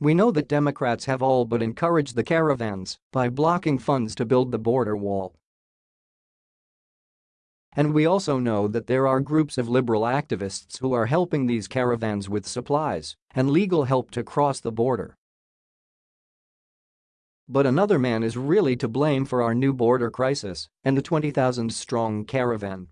We know that Democrats have all but encouraged the caravans by blocking funds to build the border wall. And we also know that there are groups of liberal activists who are helping these caravans with supplies and legal help to cross the border. But another man is really to blame for our new border crisis and the 20,000-strong caravan.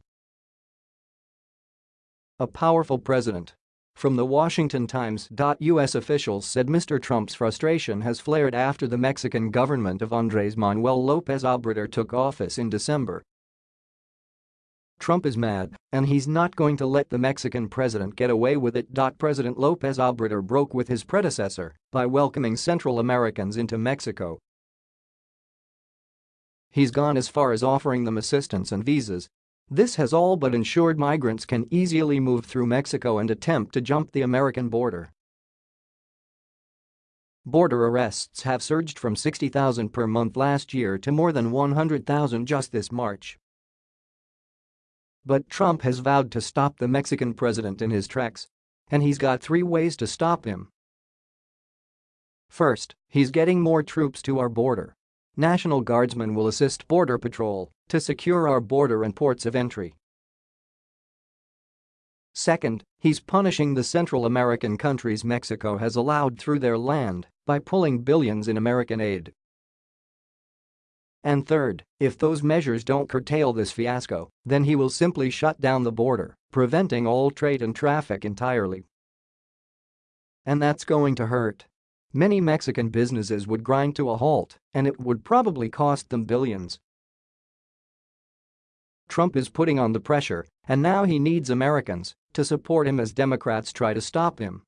A powerful president from the Washington Times. U.S. officials said Mr. Trump's frustration has flared after the Mexican government of Andres Manuel Lopez Obrador took office in December. Trump is mad, and he's not going to let the Mexican president get away with it. President Lopez Obrador broke with his predecessor by welcoming Central Americans into Mexico. He's gone as far as offering them assistance and visas this has all but ensured migrants can easily move through Mexico and attempt to jump the American border. Border arrests have surged from 60,000 per month last year to more than 100,000 just this March. But Trump has vowed to stop the Mexican president in his tracks. And he's got three ways to stop him. First, he's getting more troops to our border. National Guardsmen will assist Border Patrol to secure our border and ports of entry. Second, he's punishing the Central American countries Mexico has allowed through their land by pulling billions in American aid. And third, if those measures don't curtail this fiasco, then he will simply shut down the border, preventing all trade and traffic entirely. And that's going to hurt. Many Mexican businesses would grind to a halt, and it would probably cost them billions. Trump is putting on the pressure, and now he needs Americans to support him as Democrats try to stop him